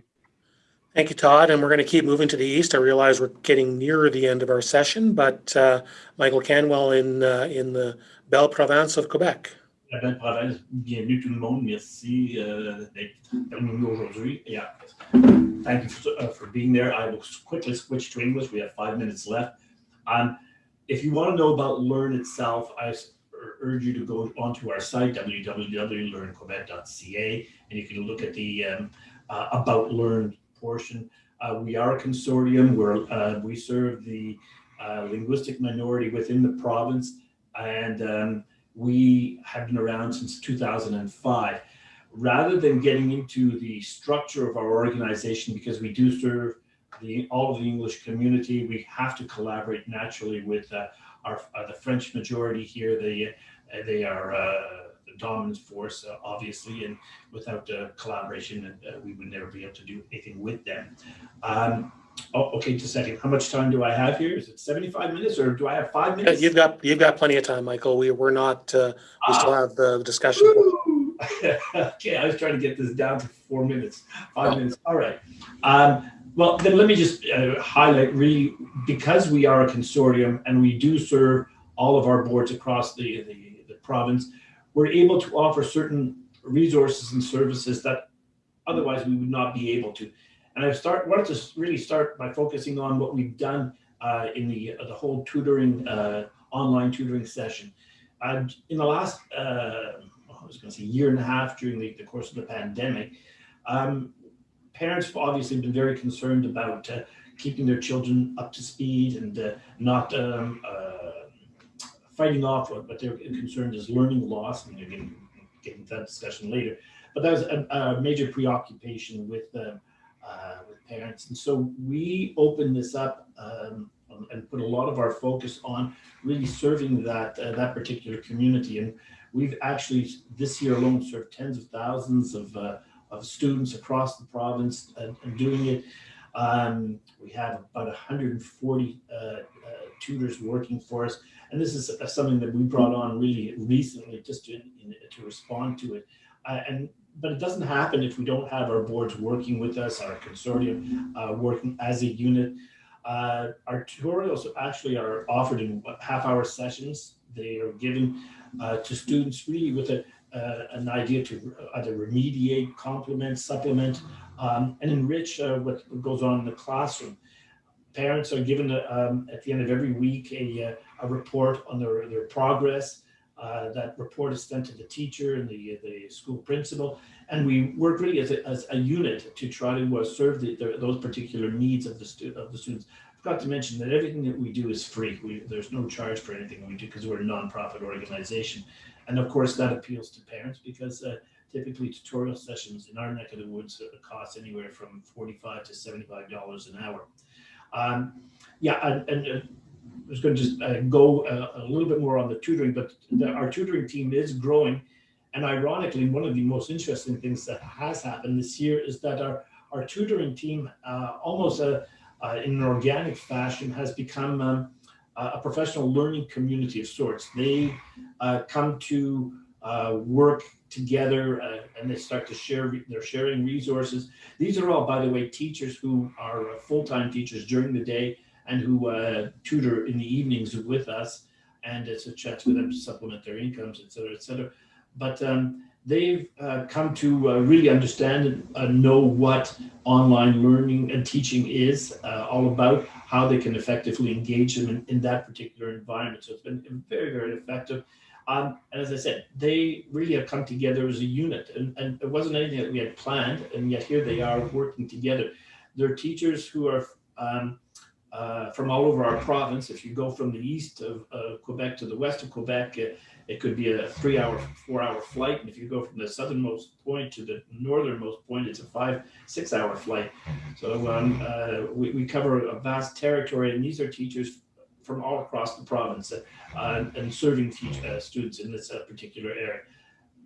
A: Thank you, Todd. And we're going to keep moving to the east. I realize we're getting nearer the end of our session, but uh, Michael Canuel in, uh, in the Belle Province of Quebec.
C: Province, bienvenue tout le monde. Merci uh, d'être parmi aujourd'hui. Yeah. Thank you for, uh, for, being there. I will quickly switch to English. We have five minutes left. Um, if you want to know about Learn itself, I urge you to go onto our site, www.learnquebec.ca, and you can look at the um, uh, About Learn portion. Uh, we are a consortium where uh, we serve the uh, linguistic minority within the province, and um, we have been around since 2005. Rather than getting into the structure of our organization, because we do serve the, all of the English community, we have to collaborate naturally with uh, our, uh, the French majority here. They, uh, they are uh, the dominant force, uh, obviously, and without collaboration, we would never be able to do anything with them. Um, Oh, okay, just a second. How much time do I have here? Is it 75 minutes or do I have five minutes?
A: You've got, you've got plenty of time, Michael. We, we're not, uh, we still have the discussion.
C: okay, I was trying to get this down to four minutes, five minutes. All right. Um, well, then let me just uh, highlight really, because we are a consortium and we do serve all of our boards across the, the, the province, we're able to offer certain resources and services that otherwise we would not be able to. And I start wanted to really start by focusing on what we've done uh, in the the whole tutoring uh, online tutoring session. Uh, in the last uh, I was going to say year and a half during the, the course of the pandemic, um, parents have obviously been very concerned about uh, keeping their children up to speed and uh, not um, uh, fighting off what, they're concerned is learning loss, and they're getting, getting that discussion later. But that was a, a major preoccupation with uh, uh, with parents, and so we opened this up um, and put a lot of our focus on really serving that uh, that particular community. And we've actually this year alone served tens of thousands of uh, of students across the province and, and doing it. Um, we have about 140 uh, uh, tutors working for us, and this is uh, something that we brought on really recently just to, in, to respond to it. Uh, and but it doesn't happen if we don't have our boards working with us, our consortium uh, working as a unit. Uh, our tutorials actually are offered in half-hour sessions. They are given uh, to students really with a, uh, an idea to either remediate, complement, supplement, um, and enrich uh, what goes on in the classroom. Parents are given um, at the end of every week a, a report on their, their progress. Uh, that report is sent to the teacher and the, the school principal, and we work really as a, as a unit to try to uh, serve the, the, those particular needs of the, of the students. I forgot to mention that everything that we do is free. We, there's no charge for anything we do because we're a nonprofit organization. And of course, that appeals to parents because uh, typically tutorial sessions in our neck of the woods uh, cost anywhere from 45 to $75 an hour. Um, yeah, and, and uh, was going to just uh, go a, a little bit more on the tutoring, but the, our tutoring team is growing. And ironically, one of the most interesting things that has happened this year is that our, our tutoring team, uh, almost a, uh, in an organic fashion, has become um, a professional learning community of sorts. They uh, come to uh, work together uh, and they start to share, they're sharing resources. These are all, by the way, teachers who are uh, full-time teachers during the day and who uh, tutor in the evenings with us. And it's a chance for them to supplement their incomes, et cetera, et cetera. But um, they've uh, come to uh, really understand and uh, know what online learning and teaching is uh, all about, how they can effectively engage them in, in that particular environment. So it's been very, very effective. Um, and as I said, they really have come together as a unit, and, and it wasn't anything that we had planned, and yet here they are working together. They're teachers who are um, uh, from all over our province. If you go from the east of uh, Quebec to the west of Quebec, it, it could be a three-hour, four-hour flight. And if you go from the southernmost point to the northernmost point, it's a five, six-hour flight. So um, uh, we, we cover a vast territory, and these are teachers from all across the province uh, and serving teach, uh, students in this uh, particular area.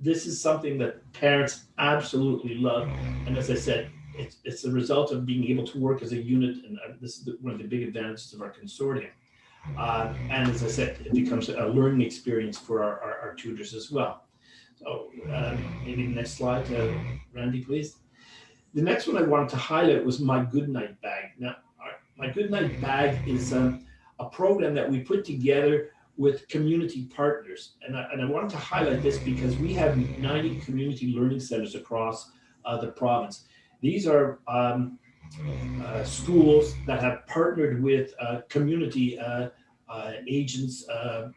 C: This is something that parents absolutely love. And as I said, it's, it's a result of being able to work as a unit. And uh, this is the, one of the big advantages of our consortium. Uh, and as I said, it becomes a learning experience for our, our, our tutors as well. So uh, maybe the next slide, uh, Randy, please. The next one I wanted to highlight was my Goodnight Bag. Now, our, my Goodnight Bag is um, a program that we put together with community partners. And I, and I wanted to highlight this because we have 90 community learning centers across uh, the province. These are um, uh, schools that have partnered with uh, community uh, uh, agents, uh,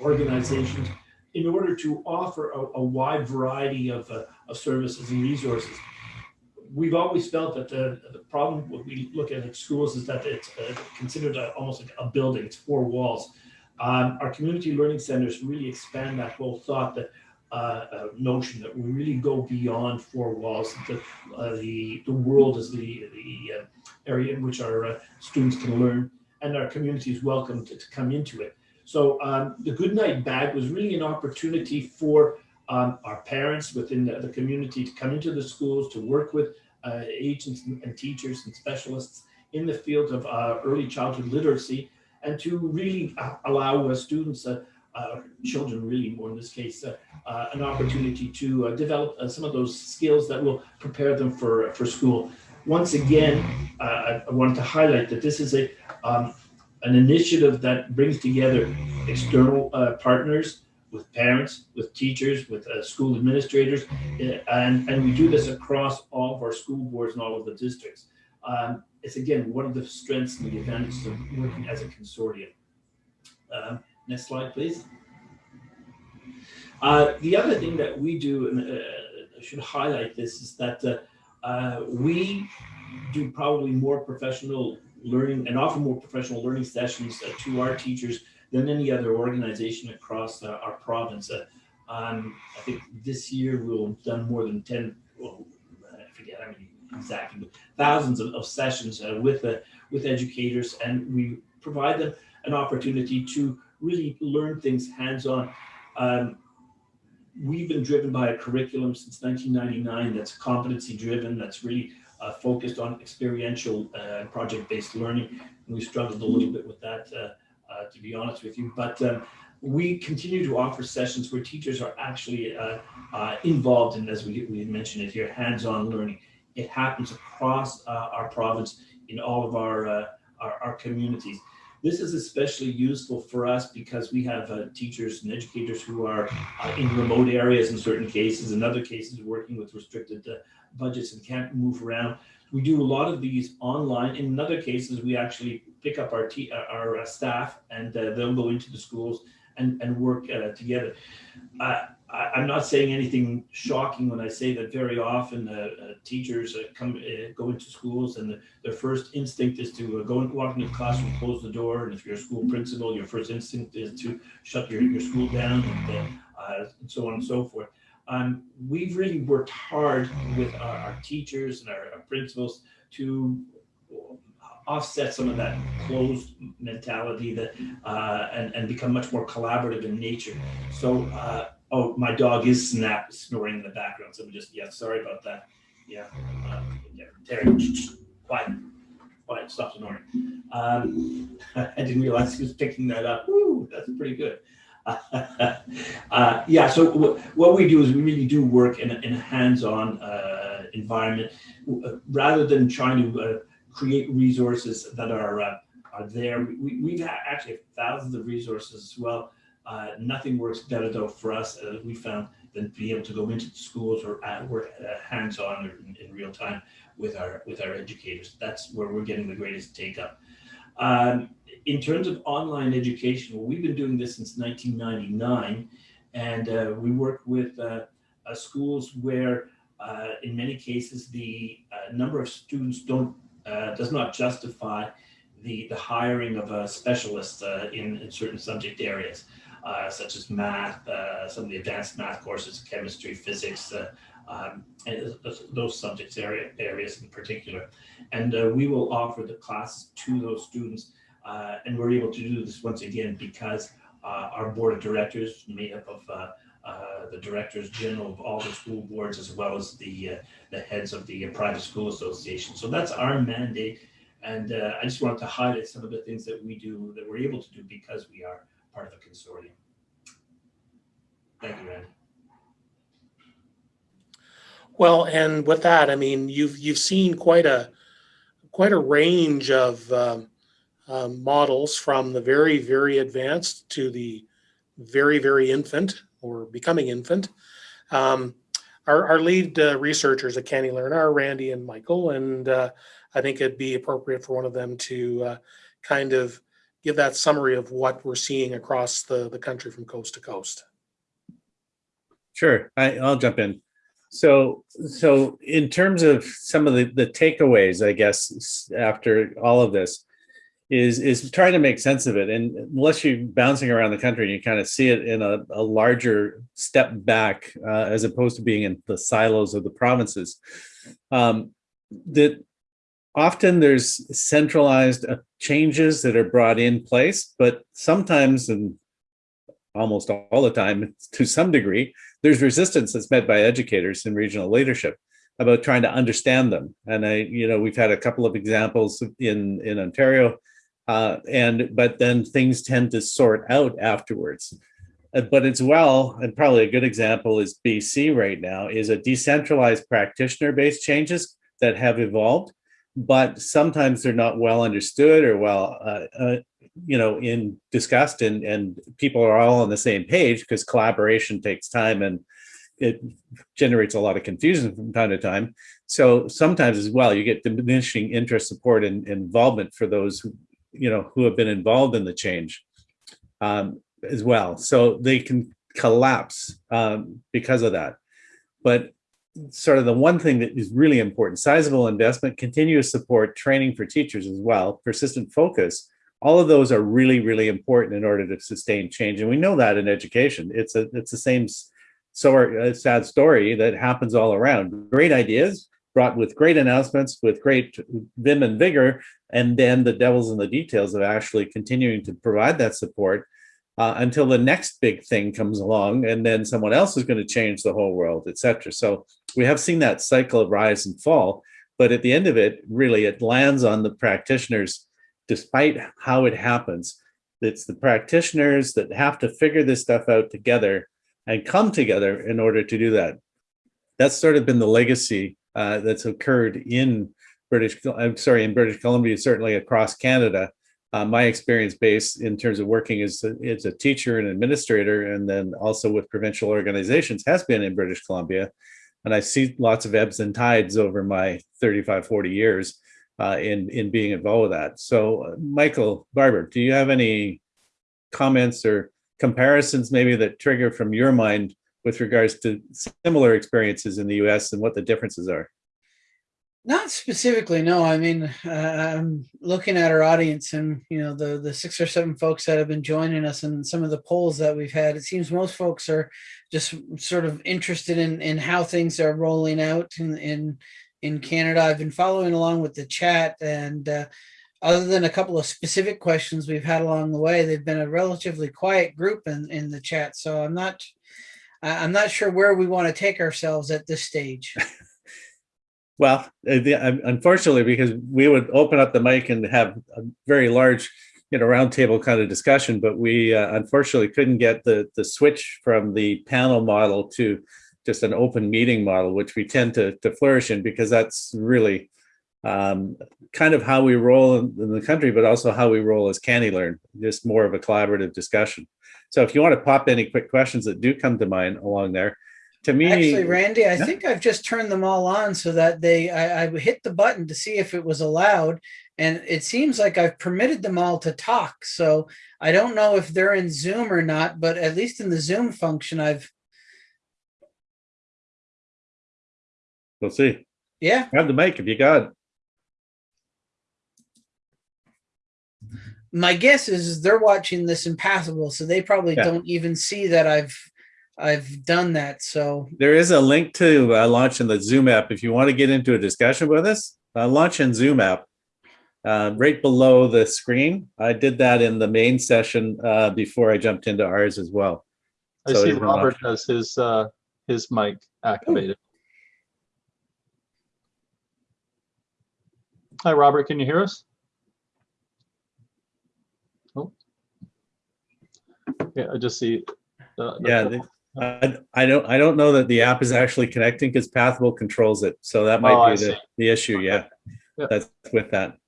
C: organizations, in order to offer a, a wide variety of, of services and resources. We've always felt that the, the problem when we look at schools is that it's considered a, almost like a building, it's four walls. Um, our community learning centers really expand that whole thought that uh, uh, notion that we really go beyond four walls. The, uh, the, the world is the, the area in which our students can learn and our community is welcome to, to come into it. So um, the Goodnight Bag was really an opportunity for um, our parents within the, the, community to come into the schools, to work with uh, agents and, teachers and specialists in the field of uh, early childhood literacy, and to really allow uh, allow students, children really more in this case, an opportunity to develop some of those skills that will prepare them for, for school. Once again, I wanted to highlight that this is a um, an initiative that brings together external uh, partners with parents, with teachers, with uh, school administrators, and, and we do this across all of our school boards and all of the districts. Um, it's again one of the strengths and the advantages of working as a consortium. Um, next slide, please. Uh, the other thing that we do, and uh, I should highlight this, is that uh, uh, we do probably more professional learning and offer more professional learning sessions uh, to our teachers than any other organization across uh, our province. Um, I think this year we'll have done more than 10, well, I forget how many exactly, but thousands of, of sessions with, with educators and we provide them an opportunity to really learn things hands-on. Um, we've been driven by a curriculum since 1999 that's competency driven, that's really uh, focused on experiential uh, project-based learning. And we struggled a little bit with that, uh, uh, to be honest with you. But um, we continue to offer sessions where teachers are actually uh, uh, involved in, as we, we mentioned it here, hands-on learning. It happens across our province in all of our, our, our communities. This is especially useful for us because we have uh, teachers and educators who are uh, in remote areas in certain cases, in other cases working with restricted uh, budgets and can't move around. We do a lot of these online. In other cases, we actually pick up our, uh, our uh, staff and uh, they'll go into the schools and, and work together. I, I'm not saying anything shocking when I say that very often uh, uh, teachers uh, come uh, go into schools and the, their first instinct is to go and walk into the classroom, close the door, and if you're a school principal, your first instinct is to shut your, your school down and, and so on and so forth. Um, we've really worked hard with our, our teachers and our, our principals to offset some of that closed mentality that uh, and, and become much more collaborative in nature. So, uh, oh, my dog is snap snoring in the background. So we just, yeah, sorry about that. Yeah, uh, yeah Terry, quiet, quiet, stop snoring. Um, I didn't realize he was picking that up. Woo, that's pretty good. uh, yeah, so what we do is we really do work in a, in a hands-on uh, environment uh, rather than trying to uh, create resources that are uh, are there. We, we've had actually thousands of resources as well. Uh, nothing works better though for us, uh, we found, than be able to go into the schools or work uh, hands-on or in, in real time with our with our educators. That's where we're getting the greatest take up. Um, in terms of online education, well, we've been doing this since 1999, and uh, we work with uh, schools where, uh, in many cases, the uh, number of students don't uh, does not justify the the hiring of a specialist in, in certain subject areas, uh, such as math, uh, some of the advanced math courses, chemistry, physics, uh, um, and those- subjects area areas in particular. And uh, we will offer the classes to those students uh, and we're able to do this once again because our board of directors made up of uh, the directors general of all the school boards as well as the uh, the heads of the uh, private school association. So that's our mandate. And I just wanted to highlight some of the things that we do that we're able to do because we are part of the consortium. Thank you, Randy.
A: Well, and with that, I mean, you've you've seen quite a quite a range of um, um, models from the very very advanced to the very very infant or becoming infant. Um, our, our lead uh, researchers at Canny are Randy and Michael, and uh, I think it'd be appropriate for one of them to uh, kind of give that summary of what we're seeing across the the country from coast to coast.
B: Sure, I, I'll jump in. So, so in terms of some of the, the takeaways, I guess, after all of this, is is trying to make sense of it. And unless you're bouncing around the country, and you kind of see it in a, a larger step back, uh, as opposed to being in the silos of the provinces. Um, that often there's centralized uh, changes that are brought in place, but sometimes and almost all the time, to some degree, there's resistance that's met by educators and regional leadership about trying to understand them. And I, you know, we've had a couple of examples in in Ontario, uh, and but then things tend to sort out afterwards. Uh, but it's well, and probably a good example is BC right now is a decentralized practitioner-based changes that have evolved, but sometimes they're not well understood or well uh, uh, you know in discussed and and people are all on the same page because collaboration takes time and it generates a lot of confusion from time to time So sometimes as well, you get diminishing interest, support, and and involvement for those who, you know, who have been involved in the change um, as well. So they can collapse um, because of that. But sort of the one thing that is really important, sizable investment, continuous support, training for teachers as well, persistent focus, all of those are really, really important in order to sustain change. And we know that in education. It's a it's the same so a sad story that happens all around. Great ideas brought with great announcements, with great vim and vigor, and then the devil's in the details of actually continuing to provide that support uh, until the next big thing comes along, and then someone else is going to change the whole world, etc. So we have seen that cycle of rise and fall, but at the end of it, really, it lands on the practitioners, despite how it happens. It's the practitioners that have to figure this stuff out together and come together in order to do that. That's sort of been the legacy uh, that's occurred in British, I'm sorry, in British Columbia, certainly across Canada. Uh, my experience base in terms of working as a, as a teacher and administrator, and then also with provincial organizations has been in British Columbia. And I see lots of ebbs and tides over my 35, 40 years uh, in, in being involved with that. So uh, Michael Barbour, do you have any comments or comparisons maybe that trigger from your mind with regards to similar experiences in the US and what the differences are?
F: Not specifically, no. I mean, uh, I'm looking at our audience and, you know, the, the six or seven folks that have been joining us and some of the polls that we've had, it seems most folks are just sort of interested in, in how things are rolling out in, in, in Canada. I've been following along with the chat and uh, other than a couple of specific questions we've had along the way, they've been a relatively quiet group in, in the chat. So I'm not, I'm not sure where we want to take ourselves at this stage.
B: Well, uh, the- unfortunately, because we would open up the mic and have a very large, you know, roundtable kind of discussion, but we uh, unfortunately couldn't get the the switch from the panel model to just an open meeting model, which we tend to to flourish in because that's really um, kind of how we roll in, in the country, but also how we roll as CANeLearn, just more of a collaborative discussion. So if you want to pop any quick questions that do come to mind along there, to me,
F: Actually, Randy, I
B: Yeah.
F: think I've just turned them all on so that they, I, I hit the button to see if it was allowed. And it seems like I've permitted them all to talk. So I don't know if they're in Zoom or not, but at least in the Zoom function, I've,
B: we'll see.
F: yeah,
B: Grab the mic if you got it.
F: my guess is they're watching this in Pathable, so they probably
B: Yeah.
F: don't even see that I've, I've done that. So
B: There is a link to uh, launch in the Zoom app. If you want to get into a discussion with us, uh, launch in Zoom app. Uh, right below the screen. I did that in the main session uh, before I jumped into ours as well.
D: I
B: So
D: see Robert
B: option.
D: has his, uh, his mic activated. Hi, Robert, can you hear us? Oh. Yeah, I just see. uh, the-
B: Yeah, the- I, I don't I don't know that the app is actually connecting because Pathable controls it. So that
D: Oh,
B: might
D: I
B: be the, the issue. Yeah,
D: Yeah.
B: that's with that.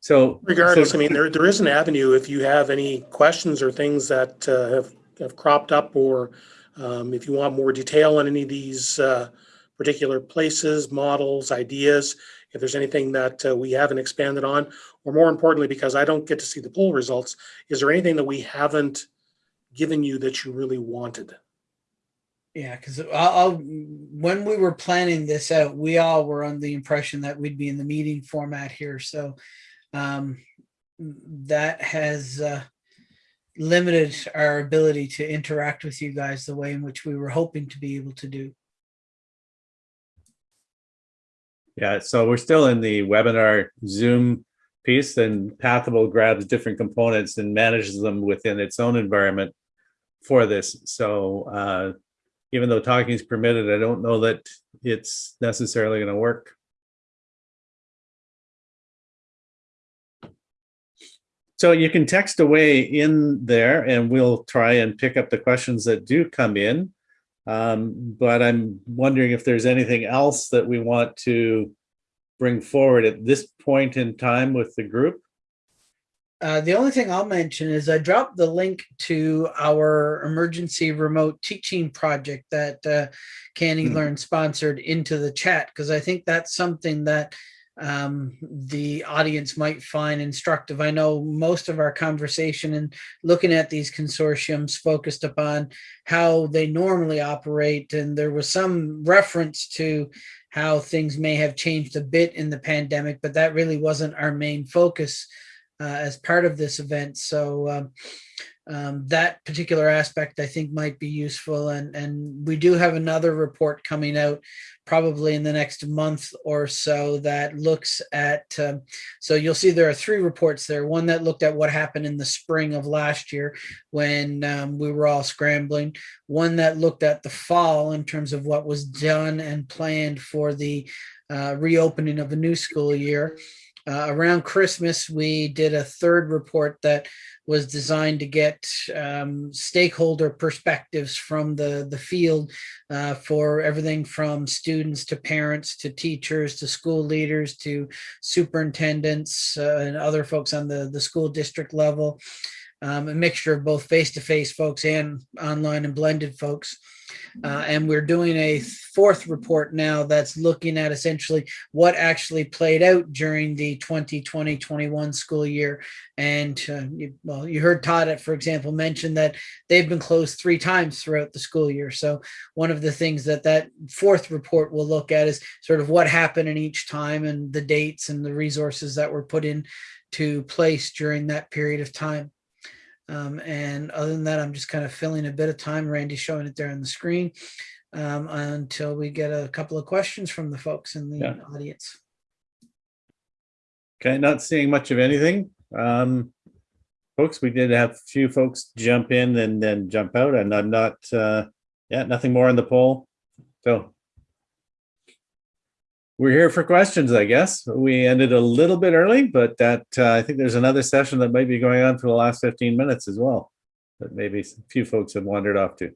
B: So
A: Regardless,
B: so-
A: I mean, there, there is an avenue if you have any questions or things that uh, have, have cropped up or um, if you want more detail on any of these uh, particular places, models, ideas, if there's anything that uh, we haven't expanded on, or more importantly, because I don't get to see the poll results, is there anything that we haven't given you that you really wanted?
F: Yeah, because I'll, when we were planning this out, we all were on the impression that we'd be in the meeting format here. So um, that has uh, limited our ability to interact with you guys the way in which we were hoping to be able to do.
B: Yeah, so we're still in the webinar Zoom piece and Pathable grabs different components and manages them within its own environment for this. So uh, even though talking is permitted, I don't know that it's necessarily going to work. So you can text away in there and we'll try and pick up the questions that do come in. Um, but I'm wondering if there's anything else that we want to bring forward at this point in time with the group.
F: Uh, the only thing I'll mention is I dropped the link to our emergency remote teaching project that uh, Canny
B: Hmm.
F: Learn sponsored into the chat because I think that's something that um, the audience might find instructive. I know most of our conversation and looking at these consortiums focused upon how they normally operate, and there was some reference to how things may have changed a bit in the pandemic, but that really wasn't our main focus uh, as part of this event. So um, um, that particular aspect I think might be useful. And, and we do have another report coming out probably in the next month or so that looks at, um, so you'll see there are three reports there. One that looked at what happened in the spring of last year when um, we were all scrambling. One that looked at the fall in terms of what was done and planned for the uh, reopening of a new school year. Uh, around Christmas, we did a third report that was designed to get um, stakeholder perspectives from the, the field uh, for everything from students to parents to teachers to school leaders to superintendents uh, and other folks on the, the school district level. Um, a mixture of both face-to-face folks and online and blended folks. Uh, and we're doing a fourth report now that's looking at essentially what actually played out during the 2020-21 school year. And uh, you, well, you heard Todd, for example, mention that they've been closed three times throughout the school year. So one of the things that that fourth report will look at is sort of what happened in each time and the dates and the resources that were put in to place during that period of time. Um, and other than that, I'm just kind of filling a bit of time. Randy's showing it there on the screen um, until we get a couple of questions from the folks in the
B: Yeah.
F: audience.
B: Okay, not seeing much of anything. Um, folks, we did have a few folks jump in and then jump out and I'm not, uh, yeah, nothing more on the poll. So we're here for questions, I guess. We ended a little bit early, but that, uh, I think there's another session that might be going on for the last 15 minutes as well. That maybe a few folks have wandered off to.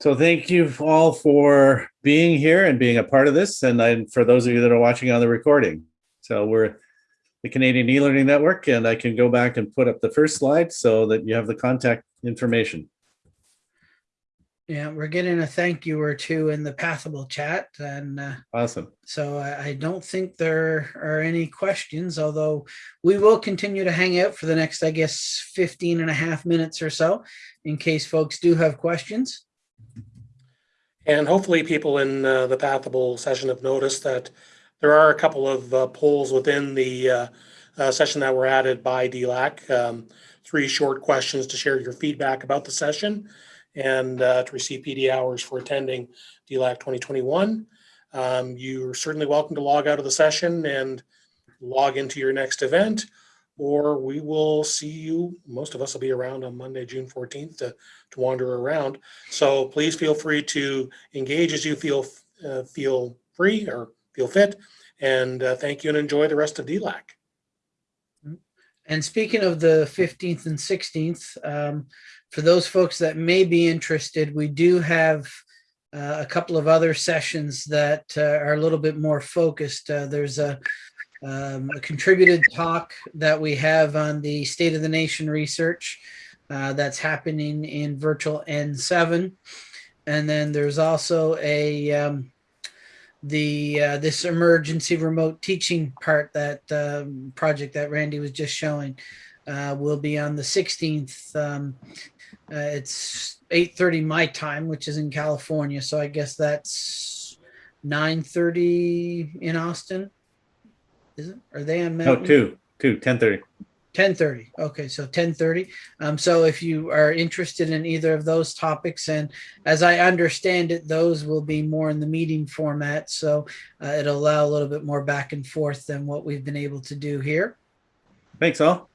B: So thank you all for being here and being a part of this. And I, for those of you that are watching on the recording. So we're the Canadian e-learning network and I can go back and put up the first slide so that you have the contact information.
F: Yeah, we're getting a thank you or two in the Pathable chat. And uh,
B: Awesome.
F: so I, I don't think there are any questions, although we will continue to hang out for the next, I guess, 15 and a half minutes or so in case folks do have questions.
A: And hopefully people in uh, the Pathable session have noticed that there are a couple of uh, polls within the uh, uh, session that were added by DLAC. Um, Three short questions to share your feedback about the session and uh, to receive PD hours for attending DLAC 2021. Um, You're certainly welcome to log out of the session and log into your next event, or we will see you, most of us will be around on Monday, June 14th to to wander around. So please feel free to engage as you feel uh, feel free or feel fit. And uh, thank you and enjoy the rest of DLAC.
F: And speaking of the 15th and 16th, um, for those folks that may be interested, we do have uh, a couple of other sessions that uh, are a little bit more focused. Uh, there's a, um, a contributed talk that we have on the State of the Nation research uh, that's happening in virtual N7. And then there's also a um, the uh, this emergency remote teaching part that um, project that Randy was just showing uh, will be on the 16th. Uh, it's 8:30 my time, which is in California, so I guess that's 9:30 in Austin. Is it? Are they on
B: No,
F: Mountain?
B: two, two, 10:30.
F: 10:30. Okay, so 10:30. Um, so if you are interested in either of those topics, and as I understand it, those will be more in the meeting format, so uh, it'll allow a little bit more back and forth than what we've been able to do here.
B: Thanks all.